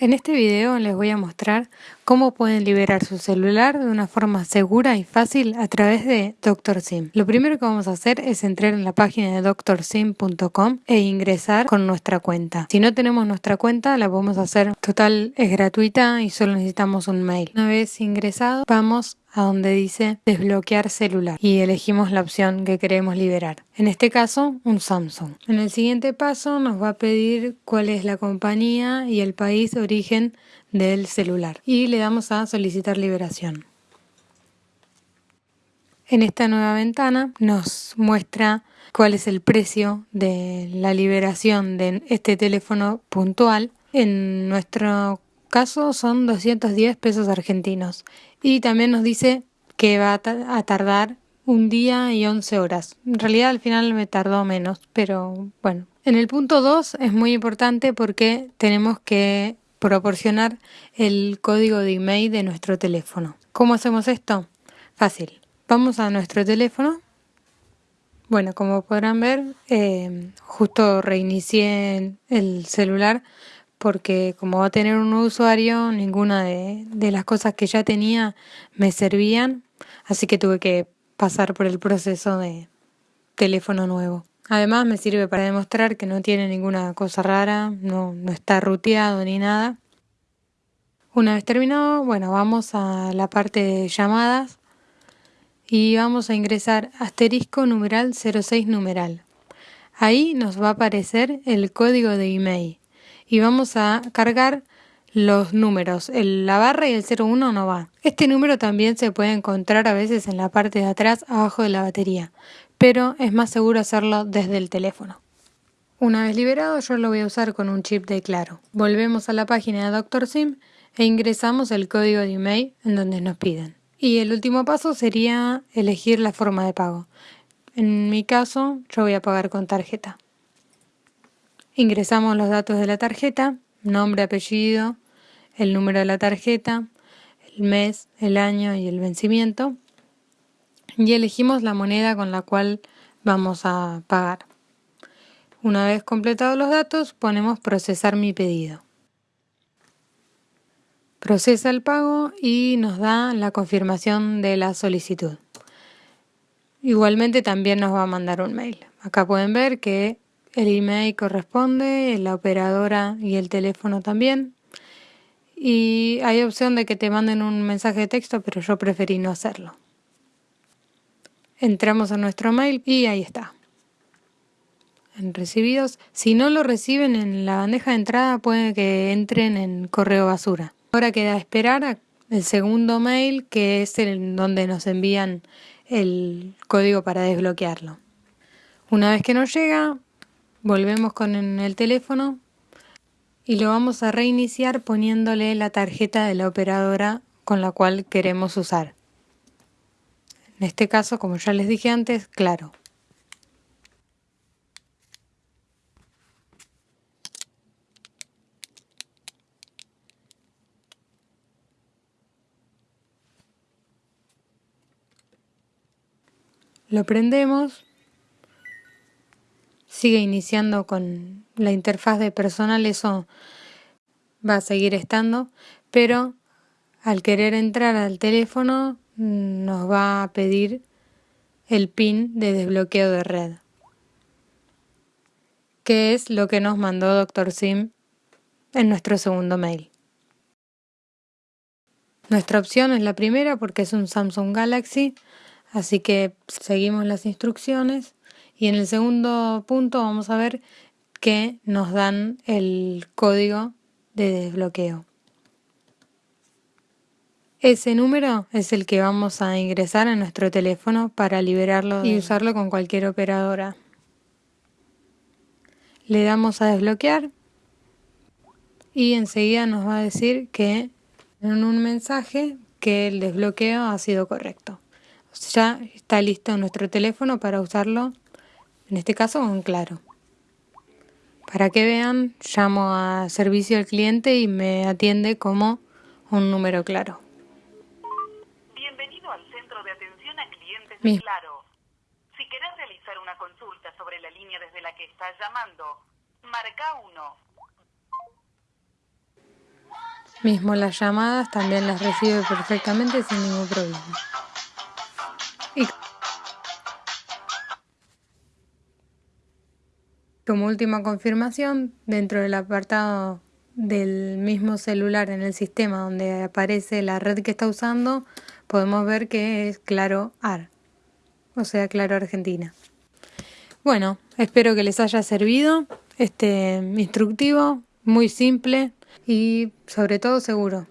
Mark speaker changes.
Speaker 1: En este video les voy a mostrar cómo pueden liberar su celular de una forma segura y fácil a través de DrSim. Lo primero que vamos a hacer es entrar en la página de drsim.com e ingresar con nuestra cuenta. Si no tenemos nuestra cuenta la podemos hacer total, es gratuita y solo necesitamos un mail. Una vez ingresado vamos a donde dice desbloquear celular y elegimos la opción que queremos liberar. En este caso, un Samsung. En el siguiente paso nos va a pedir cuál es la compañía y el país de origen del celular y le damos a solicitar liberación. En esta nueva ventana nos muestra cuál es el precio de la liberación de este teléfono puntual. En nuestro caso son 210 pesos argentinos y también nos dice que va a tardar un día y 11 horas. En realidad al final me tardó menos, pero bueno. En el punto 2 es muy importante porque tenemos que proporcionar el código de email de nuestro teléfono. ¿Cómo hacemos esto? Fácil. Vamos a nuestro teléfono. Bueno, como podrán ver, eh, justo reinicié el celular porque como va a tener un usuario, ninguna de, de las cosas que ya tenía me servían, así que tuve que pasar por el proceso de teléfono nuevo. Además me sirve para demostrar que no tiene ninguna cosa rara, no, no está ruteado ni nada. Una vez terminado, bueno, vamos a la parte de llamadas y vamos a ingresar asterisco numeral 06 numeral. Ahí nos va a aparecer el código de email y vamos a cargar los números. La barra y el 01 no va. Este número también se puede encontrar a veces en la parte de atrás abajo de la batería, pero es más seguro hacerlo desde el teléfono. Una vez liberado yo lo voy a usar con un chip de claro. Volvemos a la página de Dr. Sim e ingresamos el código de email en donde nos piden. Y el último paso sería elegir la forma de pago. En mi caso yo voy a pagar con tarjeta. Ingresamos los datos de la tarjeta, nombre, apellido, el número de la tarjeta, el mes, el año y el vencimiento y elegimos la moneda con la cual vamos a pagar. Una vez completados los datos, ponemos procesar mi pedido. Procesa el pago y nos da la confirmación de la solicitud. Igualmente también nos va a mandar un mail. Acá pueden ver que el email corresponde, la operadora y el teléfono también. Y hay opción de que te manden un mensaje de texto, pero yo preferí no hacerlo. Entramos a nuestro mail y ahí está. En recibidos. Si no lo reciben en la bandeja de entrada, puede que entren en correo basura. Ahora queda esperar el segundo mail, que es el donde nos envían el código para desbloquearlo. Una vez que nos llega, Volvemos con el teléfono y lo vamos a reiniciar poniéndole la tarjeta de la operadora con la cual queremos usar. En este caso, como ya les dije antes, claro. Lo prendemos sigue iniciando con la interfaz de personal, eso va a seguir estando, pero al querer entrar al teléfono nos va a pedir el PIN de desbloqueo de red, que es lo que nos mandó Dr. Sim en nuestro segundo mail. Nuestra opción es la primera porque es un Samsung Galaxy, así que seguimos las instrucciones y en el segundo punto vamos a ver que nos dan el código de desbloqueo. Ese número es el que vamos a ingresar en nuestro teléfono para liberarlo y usarlo con cualquier operadora. Le damos a desbloquear y enseguida nos va a decir que en un mensaje que el desbloqueo ha sido correcto. Ya está listo nuestro teléfono para usarlo en este caso con Claro. Para que vean, llamo a servicio al cliente y me atiende como un número claro.
Speaker 2: Bienvenido al centro de atención a clientes de Claro. Si querés realizar una consulta sobre la línea desde la que estás llamando, marca 1.
Speaker 1: Mismo las llamadas también las recibe perfectamente sin ningún problema. Y como última confirmación, dentro del apartado del mismo celular en el sistema donde aparece la red que está usando, podemos ver que es Claro AR, o sea, Claro Argentina. Bueno, espero que les haya servido este instructivo, muy simple y sobre todo seguro.